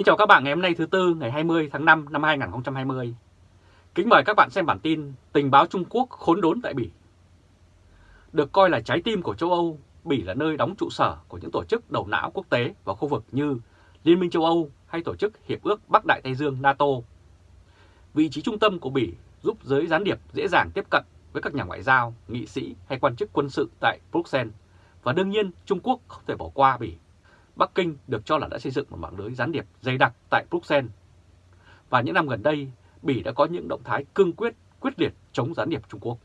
Kính chào các bạn ngày hôm nay thứ Tư ngày 20 tháng 5 năm 2020. Kính mời các bạn xem bản tin Tình báo Trung Quốc khốn đốn tại Bỉ. Được coi là trái tim của châu Âu, Bỉ là nơi đóng trụ sở của những tổ chức đầu não quốc tế và khu vực như Liên minh châu Âu hay Tổ chức Hiệp ước Bắc Đại Tây Dương NATO. Vị trí trung tâm của Bỉ giúp giới gián điệp dễ dàng tiếp cận với các nhà ngoại giao, nghị sĩ hay quan chức quân sự tại Bruxelles. Và đương nhiên Trung Quốc không thể bỏ qua Bỉ Bắc Kinh được cho là đã xây dựng một mạng lưới gián điệp dày đặc tại Bruxelles. Và những năm gần đây, Bỉ đã có những động thái cương quyết, quyết liệt chống gián điệp Trung Quốc.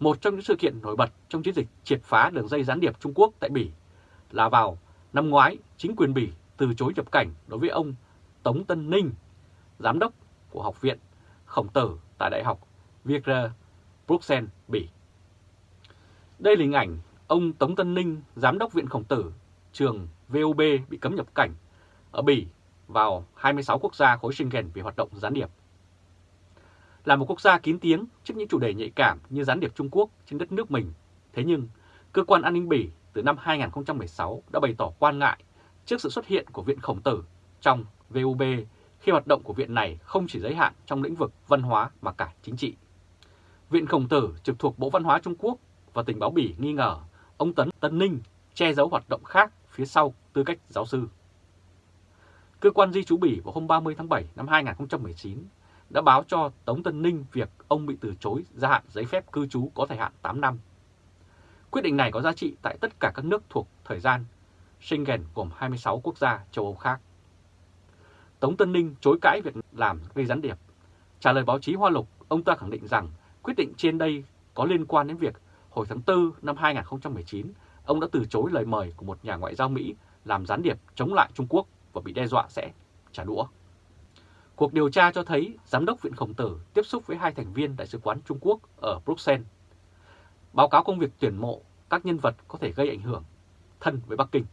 Một trong những sự kiện nổi bật trong chiến dịch triệt phá đường dây gián điệp Trung Quốc tại Bỉ là vào năm ngoái, chính quyền Bỉ từ chối nhập cảnh đối với ông Tống Tân Ninh, giám đốc của Học viện Khổng Tử tại Đại học Vietrer, Bruxelles, Bỉ. Đây là hình ảnh ông Tống Tân Ninh, giám đốc Viện Khổng Tử trường VUB bị cấm nhập cảnh ở Bỉ vào 26 quốc gia khối Schengen vì hoạt động gián điệp. Là một quốc gia kín tiếng trước những chủ đề nhạy cảm như gián điệp Trung Quốc trên đất nước mình, thế nhưng cơ quan an ninh Bỉ từ năm 2016 đã bày tỏ quan ngại trước sự xuất hiện của Viện Khổng Tử trong VUB khi hoạt động của viện này không chỉ giới hạn trong lĩnh vực văn hóa mà cả chính trị. Viện Khổng Tử trực thuộc Bộ Văn hóa Trung Quốc và tình báo Bỉ nghi ngờ ông Tấn Tân Ninh che giấu hoạt động khác phía sau tư cách giáo sư. Cơ quan di trú Bỉ vào hôm 30 tháng 7 năm 2019 đã báo cho Tống Tân Ninh việc ông bị từ chối gia hạn giấy phép cư trú có thời hạn 8 năm. Quyết định này có giá trị tại tất cả các nước thuộc thời gian Schengen gồm 26 quốc gia châu Âu khác. Tống Tân Ninh chối cãi việc làm gây gián điệp. Trả lời báo chí Hoa Lục, ông ta khẳng định rằng quyết định trên đây có liên quan đến việc hồi tháng 4 năm 2019 ông đã từ chối lời mời của một nhà ngoại giao Mỹ làm gián điệp chống lại Trung Quốc và bị đe dọa sẽ trả đũa. Cuộc điều tra cho thấy Giám đốc Viện Khổng Tử tiếp xúc với hai thành viên Đại sứ quán Trung Quốc ở Bruxelles. Báo cáo công việc tuyển mộ các nhân vật có thể gây ảnh hưởng thân với Bắc Kinh.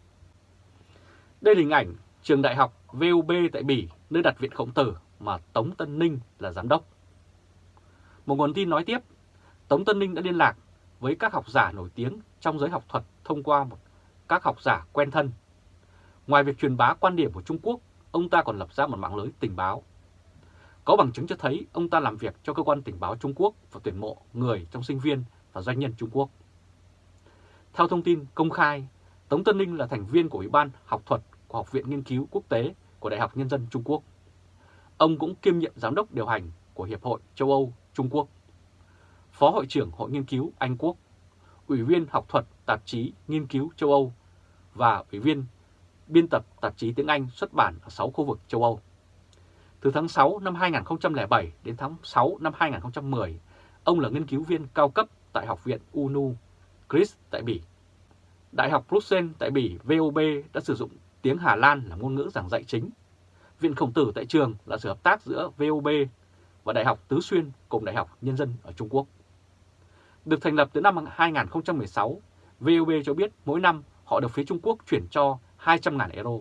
Đây là hình ảnh trường đại học VUB tại Bỉ, nơi đặt Viện Khổng Tử mà Tống Tân Ninh là giám đốc. Một nguồn tin nói tiếp, Tống Tân Ninh đã liên lạc với các học giả nổi tiếng trong giới học thuật thông qua một các học giả quen thân. Ngoài việc truyền bá quan điểm của Trung Quốc, ông ta còn lập ra một mạng lưới tình báo. Có bằng chứng cho thấy ông ta làm việc cho cơ quan tình báo Trung Quốc và tuyển mộ người trong sinh viên và doanh nhân Trung Quốc. Theo thông tin công khai, Tống Tân Ninh là thành viên của Ủy ban học thuật của Học viện Nghiên cứu Quốc tế của Đại học Nhân dân Trung Quốc. Ông cũng kiêm nhiệm giám đốc điều hành của Hiệp hội châu Âu Trung Quốc, Phó Hội trưởng Hội Nghiên cứu Anh Quốc Ủy viên học thuật tạp chí Nghiên cứu châu Âu và Ủy viên biên tập tạp chí tiếng Anh xuất bản ở 6 khu vực châu Âu. Từ tháng 6 năm 2007 đến tháng 6 năm 2010, ông là nghiên cứu viên cao cấp tại Học viện UNU, Chris tại Bỉ. Đại học Bruxelles tại Bỉ VOB đã sử dụng tiếng Hà Lan là ngôn ngữ giảng dạy chính. Viện Khổng Tử tại trường là sự hợp tác giữa VOB và Đại học Tứ Xuyên cùng Đại học Nhân dân ở Trung Quốc. Được thành lập từ năm 2016, VOB cho biết mỗi năm họ được phía Trung Quốc chuyển cho 200.000 euro.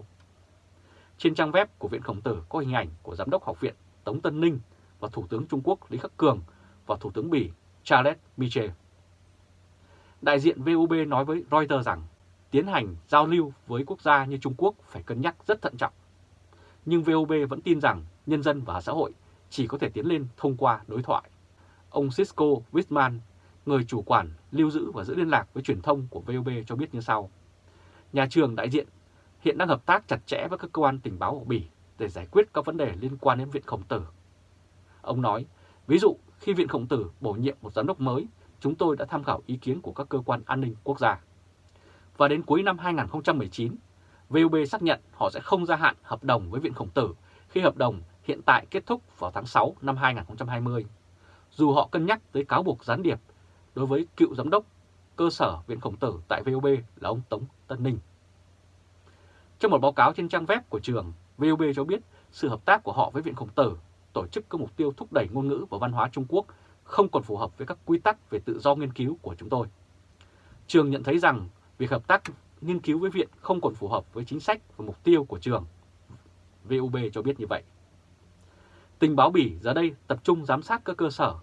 Trên trang web của Viện Khổng Tử có hình ảnh của Giám đốc Học viện Tống Tân Ninh và Thủ tướng Trung Quốc Lý Khắc Cường và Thủ tướng Bỉ Charles Michel. Đại diện VOB nói với Reuters rằng tiến hành giao lưu với quốc gia như Trung Quốc phải cân nhắc rất thận trọng. Nhưng VOB vẫn tin rằng nhân dân và xã hội chỉ có thể tiến lên thông qua đối thoại. Ông Cisco Wittman, người chủ quản lưu giữ và giữ liên lạc với truyền thông của VOB cho biết như sau. Nhà trường đại diện hiện đang hợp tác chặt chẽ với các cơ quan tình báo của Bỉ để giải quyết các vấn đề liên quan đến Viện Khổng Tử. Ông nói, ví dụ khi Viện Khổng Tử bổ nhiệm một giám đốc mới, chúng tôi đã tham khảo ý kiến của các cơ quan an ninh quốc gia. Và đến cuối năm 2019, VOB xác nhận họ sẽ không gia hạn hợp đồng với Viện Khổng Tử khi hợp đồng hiện tại kết thúc vào tháng 6 năm 2020. Dù họ cân nhắc tới cáo buộc gián điệp đối với cựu giám đốc cơ sở Viện Khổng Tử tại VOB là ông Tống Tân Ninh. Trong một báo cáo trên trang web của trường, VOB cho biết sự hợp tác của họ với Viện Khổng Tử tổ chức các mục tiêu thúc đẩy ngôn ngữ và văn hóa Trung Quốc không còn phù hợp với các quy tắc về tự do nghiên cứu của chúng tôi. Trường nhận thấy rằng việc hợp tác nghiên cứu với Viện không còn phù hợp với chính sách và mục tiêu của trường. VUB cho biết như vậy. Tình báo Bỉ giờ đây tập trung giám sát các cơ sở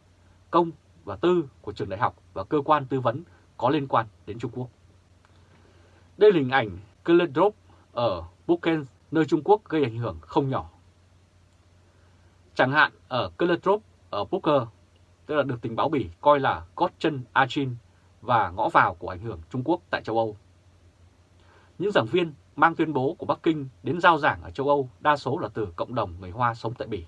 công và tư của trường đại học và cơ quan tư vấn có liên quan đến Trung Quốc. Đây là hình ảnh Kledrop ở nơi Trung Quốc gây ảnh hưởng không nhỏ. Chẳng hạn ở Kledrop ở Poker, tức là được tình báo Bỉ coi là gót chân Achin và ngõ vào của ảnh hưởng Trung Quốc tại châu Âu. Những giảng viên mang tuyên bố của Bắc Kinh đến giao giảng ở châu Âu đa số là từ cộng đồng người Hoa sống tại Bỉ.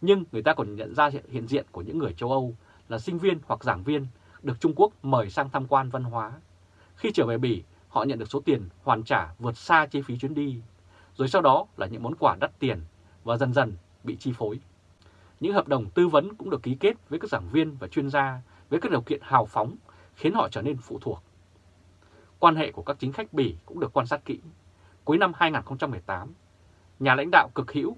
Nhưng người ta còn nhận ra hiện diện của những người châu Âu là sinh viên hoặc giảng viên được Trung Quốc mời sang tham quan văn hóa. Khi trở về Bỉ, họ nhận được số tiền hoàn trả vượt xa chi phí chuyến đi, rồi sau đó là những món quà đắt tiền và dần dần bị chi phối. Những hợp đồng tư vấn cũng được ký kết với các giảng viên và chuyên gia với các điều kiện hào phóng khiến họ trở nên phụ thuộc. Quan hệ của các chính khách Bỉ cũng được quan sát kỹ. Cuối năm 2018, nhà lãnh đạo cực hữu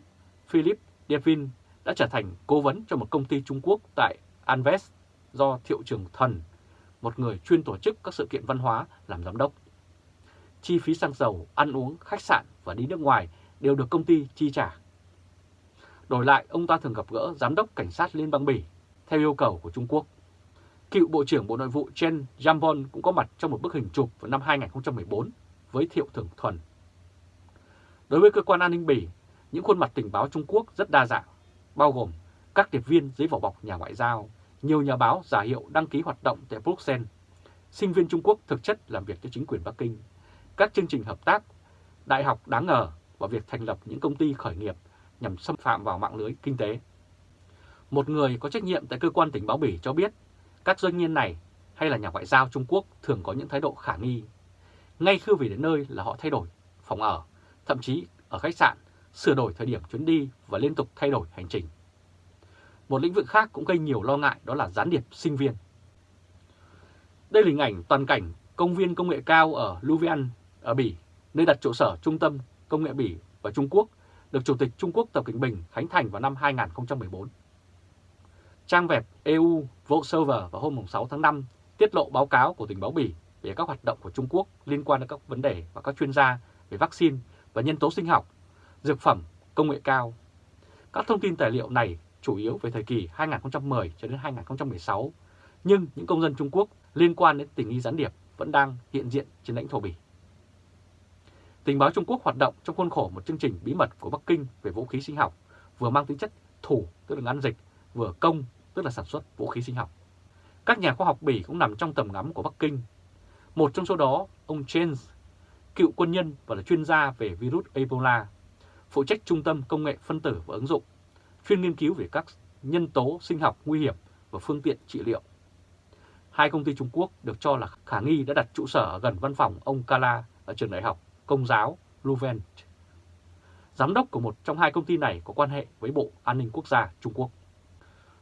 Philip Devin đã trở thành cố vấn cho một công ty Trung Quốc tại Anves do Thiệu Trường Thần, một người chuyên tổ chức các sự kiện văn hóa làm giám đốc. Chi phí xăng dầu, ăn uống, khách sạn và đi nước ngoài đều được công ty chi trả. Đổi lại, ông ta thường gặp gỡ Giám đốc Cảnh sát Liên bang Bỉ theo yêu cầu của Trung Quốc. Cựu Bộ trưởng Bộ Nội vụ Chen Jambon cũng có mặt trong một bức hình chụp vào năm 2014 với Thiệu Thường Thuần. Đối với cơ quan an ninh Bỉ, những khuôn mặt tình báo Trung Quốc rất đa dạng, bao gồm các điệp viên dưới vỏ bọc nhà ngoại giao, nhiều nhà báo giả hiệu đăng ký hoạt động tại Bruxelles, sinh viên Trung Quốc thực chất làm việc cho chính quyền Bắc Kinh, các chương trình hợp tác, đại học đáng ngờ và việc thành lập những công ty khởi nghiệp nhằm xâm phạm vào mạng lưới kinh tế. Một người có trách nhiệm tại cơ quan tình báo Bỉ cho biết các doanh nhân này hay là nhà ngoại giao Trung Quốc thường có những thái độ khả nghi. Ngay khi về đến nơi là họ thay đổi phòng ở, thậm chí ở khách sạn, sửa đổi thời điểm chuyến đi và liên tục thay đổi hành trình. Một lĩnh vực khác cũng gây nhiều lo ngại đó là gián điệp sinh viên. Đây là hình ảnh toàn cảnh công viên công nghệ cao ở Louvain ở Bỉ, nơi đặt trụ sở Trung tâm Công nghệ Bỉ và Trung Quốc, được Chủ tịch Trung Quốc Tập Cận Bình khánh thành vào năm 2014. Trang web EU Voxover vào hôm 6 tháng 5 tiết lộ báo cáo của tình báo Bỉ về các hoạt động của Trung Quốc liên quan đến các vấn đề và các chuyên gia về vaccine và nhân tố sinh học, dược phẩm, công nghệ cao. Các thông tin tài liệu này chủ yếu về thời kỳ 2010 cho đến 2016, nhưng những công dân Trung Quốc liên quan đến tình nghi gián điệp vẫn đang hiện diện trên lãnh thổ Bỉ. Tình báo Trung Quốc hoạt động trong khuôn khổ một chương trình bí mật của Bắc Kinh về vũ khí sinh học, vừa mang tính chất thủ, tức là ngăn dịch, vừa công, tức là sản xuất vũ khí sinh học. Các nhà khoa học Bỉ cũng nằm trong tầm ngắm của Bắc Kinh. Một trong số đó, ông James, cựu quân nhân và là chuyên gia về virus Ebola, phụ trách Trung tâm Công nghệ Phân tử và Ứng dụng, chuyên nghiên cứu về các nhân tố sinh học nguy hiểm và phương tiện trị liệu. Hai công ty Trung Quốc được cho là khả nghi đã đặt trụ sở gần văn phòng ông Kala ở trường đại học Công giáo Louvain. Giám đốc của một trong hai công ty này có quan hệ với Bộ An ninh Quốc gia Trung Quốc.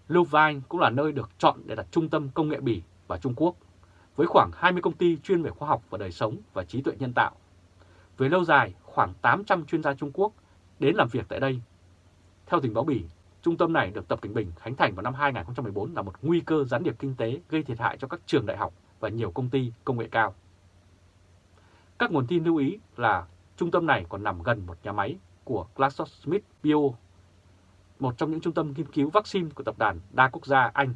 Louvain cũng là nơi được chọn để đặt trung tâm công nghệ Bỉ và Trung Quốc, với khoảng 20 công ty chuyên về khoa học và đời sống và trí tuệ nhân tạo. Về lâu dài, khoảng 800 chuyên gia Trung Quốc đến làm việc tại đây. Theo tình báo Bỉ, trung tâm này được Tập Cảnh Bình khánh thành vào năm 2014 là một nguy cơ gián điệp kinh tế gây thiệt hại cho các trường đại học và nhiều công ty công nghệ cao. Các nguồn tin lưu ý là trung tâm này còn nằm gần một nhà máy của GlaxoSmithKline một trong những trung tâm nghiên cứu vaccine của tập đoàn đa quốc gia Anh.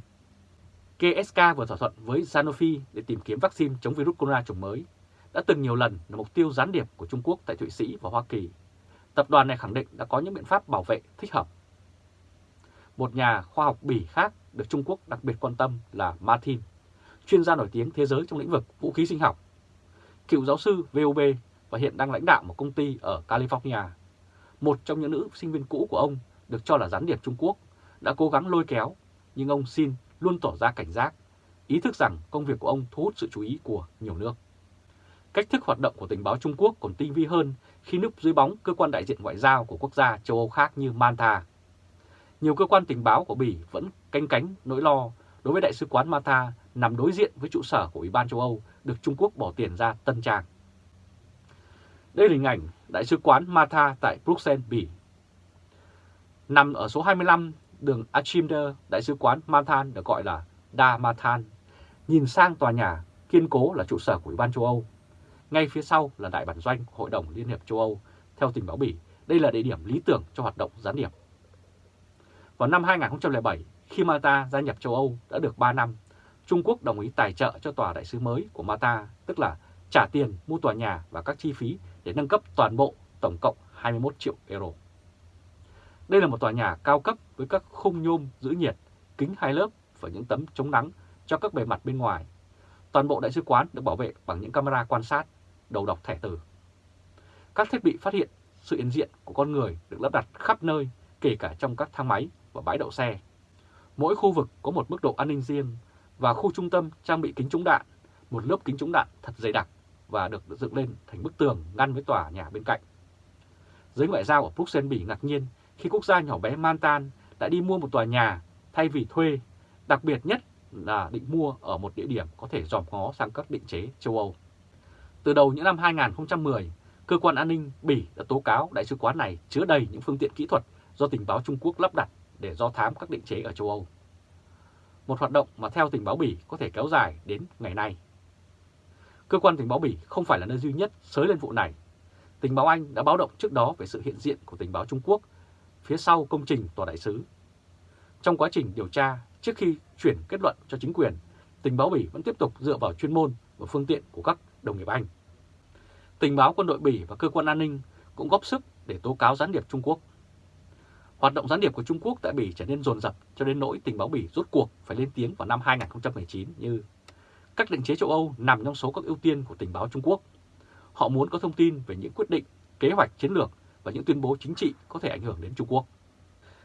GSK vừa thỏa thuận với Sanofi để tìm kiếm vaccine chống virus corona chủng mới, đã từng nhiều lần là mục tiêu gián điệp của Trung Quốc tại Thụy Sĩ và Hoa Kỳ. Tập đoàn này khẳng định đã có những biện pháp bảo vệ thích hợp. Một nhà khoa học Bỉ khác được Trung Quốc đặc biệt quan tâm là Martin, chuyên gia nổi tiếng thế giới trong lĩnh vực vũ khí sinh học. Cựu giáo sư VOB và hiện đang lãnh đạo một công ty ở California. Một trong những nữ sinh viên cũ của ông được cho là gián điệp Trung Quốc, đã cố gắng lôi kéo, nhưng ông Xin luôn tỏ ra cảnh giác, ý thức rằng công việc của ông thu hút sự chú ý của nhiều nước. Cách thức hoạt động của tình báo Trung Quốc còn tinh vi hơn khi núp dưới bóng cơ quan đại diện ngoại giao của quốc gia châu Âu khác như Malta. Nhiều cơ quan tình báo của Bỉ vẫn canh cánh nỗi lo đối với Đại sứ quán Malta nằm đối diện với trụ sở của Ủy ban châu Âu được Trung Quốc bỏ tiền ra tân trang. Đây là hình ảnh Đại sứ quán Malta tại Bruxelles, Bỉ nằm ở số 25 đường Achimder, Đại sứ quán Mantan được gọi là Da Matan, nhìn sang tòa nhà kiên cố là trụ sở của Ủy ban châu Âu. Ngay phía sau là đại bản doanh Hội đồng Liên hiệp châu Âu. Theo tình báo Bỉ, đây là địa điểm lý tưởng cho hoạt động gián điệp. Vào năm 2007, khi Malta gia nhập châu Âu đã được 3 năm, Trung Quốc đồng ý tài trợ cho tòa đại sứ mới của Malta, tức là trả tiền mua tòa nhà và các chi phí để nâng cấp toàn bộ tổng cộng 21 triệu euro. Đây là một tòa nhà cao cấp với các khung nhôm giữ nhiệt, kính hai lớp và những tấm chống nắng cho các bề mặt bên ngoài. Toàn bộ đại sứ quán được bảo vệ bằng những camera quan sát, đầu đọc thẻ từ. Các thiết bị phát hiện sự hiện diện của con người được lắp đặt khắp nơi, kể cả trong các thang máy và bãi đậu xe. Mỗi khu vực có một mức độ an ninh riêng và khu trung tâm trang bị kính chống đạn, một lớp kính chống đạn thật dày đặc và được dựng lên thành bức tường ngăn với tòa nhà bên cạnh. Giới ngoại giao ở Bruxelles Bỉ ngạc nhiên khi quốc gia nhỏ bé Mantan đã đi mua một tòa nhà thay vì thuê, đặc biệt nhất là định mua ở một địa điểm có thể dòm ngó sang các định chế châu Âu. Từ đầu những năm 2010, cơ quan an ninh Bỉ đã tố cáo đại sứ quán này chứa đầy những phương tiện kỹ thuật do tình báo Trung Quốc lắp đặt để do thám các định chế ở châu Âu. Một hoạt động mà theo tình báo Bỉ có thể kéo dài đến ngày nay. Cơ quan tình báo Bỉ không phải là nơi duy nhất sới lên vụ này. Tình báo Anh đã báo động trước đó về sự hiện diện của tình báo Trung Quốc phía sau công trình tòa đại sứ. Trong quá trình điều tra, trước khi chuyển kết luận cho chính quyền, tình báo Bỉ vẫn tiếp tục dựa vào chuyên môn và phương tiện của các đồng nghiệp Anh. Tình báo quân đội Bỉ và cơ quan an ninh cũng góp sức để tố cáo gián điệp Trung Quốc. Hoạt động gián điệp của Trung Quốc tại Bỉ trở nên rồn rập cho đến nỗi tình báo Bỉ rút cuộc phải lên tiếng vào năm 2019 như các định chế châu Âu nằm trong số các ưu tiên của tình báo Trung Quốc. Họ muốn có thông tin về những quyết định, kế hoạch chiến lược và những tuyên bố chính trị có thể ảnh hưởng đến Trung Quốc.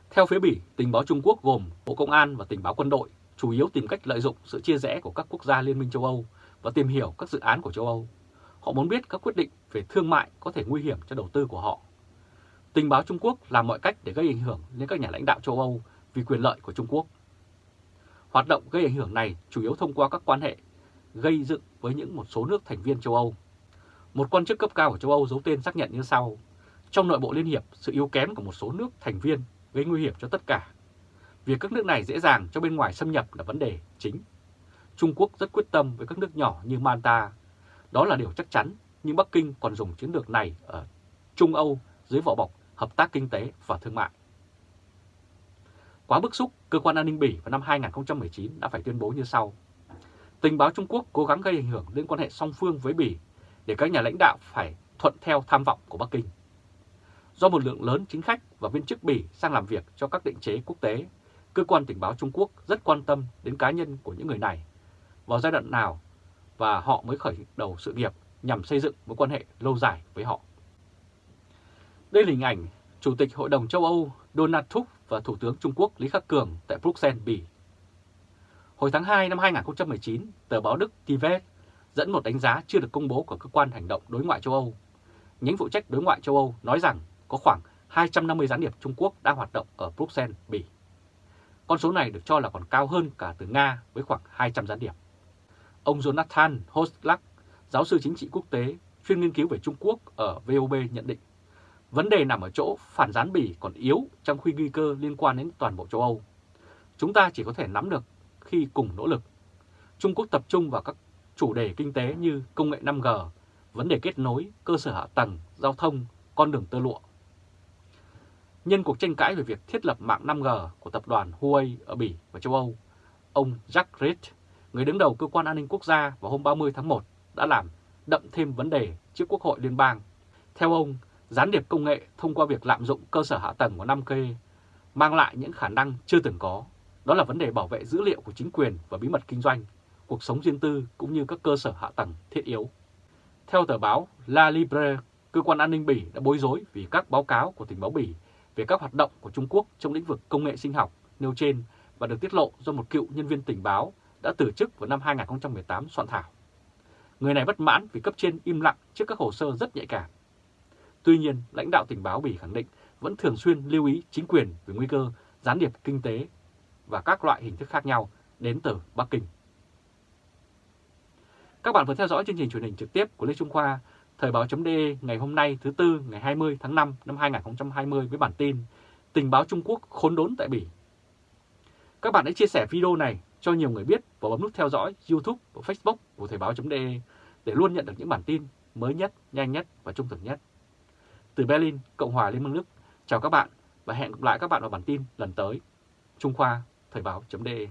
Theo phía Bỉ, tình báo Trung Quốc gồm Bộ Công an và tình báo quân đội chủ yếu tìm cách lợi dụng sự chia rẽ của các quốc gia Liên minh châu Âu và tìm hiểu các dự án của châu Âu. Họ muốn biết các quyết định về thương mại có thể nguy hiểm cho đầu tư của họ. Tình báo Trung Quốc làm mọi cách để gây ảnh hưởng đến các nhà lãnh đạo châu Âu vì quyền lợi của Trung Quốc. Hoạt động gây ảnh hưởng này chủ yếu thông qua các quan hệ gây dựng với những một số nước thành viên châu Âu. Một quan chức cấp cao của châu Âu giấu tên xác nhận như sau. Trong nội bộ Liên Hiệp, sự yếu kém của một số nước thành viên gây nguy hiểm cho tất cả. Việc các nước này dễ dàng cho bên ngoài xâm nhập là vấn đề chính. Trung Quốc rất quyết tâm với các nước nhỏ như Malta. Đó là điều chắc chắn, nhưng Bắc Kinh còn dùng chiến lược này ở Trung Âu dưới vỏ bọc hợp tác kinh tế và thương mại. Quá bức xúc, cơ quan an ninh Bỉ vào năm 2019 đã phải tuyên bố như sau. Tình báo Trung Quốc cố gắng gây ảnh hưởng đến quan hệ song phương với Bỉ để các nhà lãnh đạo phải thuận theo tham vọng của Bắc Kinh. Do một lượng lớn chính khách và viên chức Bỉ sang làm việc cho các định chế quốc tế, cơ quan tình báo Trung Quốc rất quan tâm đến cá nhân của những người này, vào giai đoạn nào và họ mới khởi đầu sự nghiệp nhằm xây dựng mối quan hệ lâu dài với họ. Đây là hình ảnh Chủ tịch Hội đồng châu Âu Donald Tusk và Thủ tướng Trung Quốc Lý Khắc Cường tại Bruxelles, Bỉ. Hồi tháng 2 năm 2019, tờ báo Đức Tivet dẫn một đánh giá chưa được công bố của cơ quan hành động đối ngoại châu Âu. Nhánh phụ trách đối ngoại châu Âu nói rằng có khoảng 250 gián điệp Trung Quốc đang hoạt động ở Bruxelles, Bỉ. Con số này được cho là còn cao hơn cả từ Nga với khoảng 200 gián điệp. Ông Jonathan Hoslak, giáo sư chính trị quốc tế, chuyên nghiên cứu về Trung Quốc ở VOB nhận định, vấn đề nằm ở chỗ phản gián Bỉ còn yếu trong khi nguy cơ liên quan đến toàn bộ châu Âu. Chúng ta chỉ có thể nắm được khi cùng nỗ lực. Trung Quốc tập trung vào các chủ đề kinh tế như công nghệ 5G, vấn đề kết nối, cơ sở hạ tầng, giao thông, con đường tơ lụa. Nhân cuộc tranh cãi về việc thiết lập mạng 5G của tập đoàn Huawei ở Bỉ và châu Âu, ông Jack Reed, người đứng đầu cơ quan an ninh quốc gia vào hôm 30 tháng 1 đã làm đậm thêm vấn đề trước Quốc hội Liên bang. Theo ông, gián điệp công nghệ thông qua việc lạm dụng cơ sở hạ tầng của 5K mang lại những khả năng chưa từng có. Đó là vấn đề bảo vệ dữ liệu của chính quyền và bí mật kinh doanh, cuộc sống riêng tư cũng như các cơ sở hạ tầng thiết yếu. Theo tờ báo La Libre, cơ quan an ninh Bỉ đã bối rối vì các báo cáo của tình báo Bỉ về các hoạt động của Trung Quốc trong lĩnh vực công nghệ sinh học nêu trên và được tiết lộ do một cựu nhân viên tình báo đã từ chức vào năm 2018 soạn thảo. Người này bất mãn vì cấp trên im lặng trước các hồ sơ rất nhạy cảm. Tuy nhiên, lãnh đạo tình báo Bỉ khẳng định vẫn thường xuyên lưu ý chính quyền về nguy cơ gián điệp kinh tế và các loại hình thức khác nhau đến từ Bắc Kinh. Các bạn vừa theo dõi chương trình truyền hình trực tiếp của Lê Trung Khoa, Thời báo.de ngày hôm nay thứ Tư ngày 20 tháng 5 năm 2020 với bản tin Tình báo Trung Quốc khốn đốn tại Bỉ. Các bạn hãy chia sẻ video này cho nhiều người biết và bấm nút theo dõi YouTube và Facebook của Thời báo.de để luôn nhận được những bản tin mới nhất, nhanh nhất và trung thực nhất. Từ Berlin, Cộng hòa Liên bang Đức, chào các bạn và hẹn gặp lại các bạn vào bản tin lần tới. Trung Khoa, Thời báo.de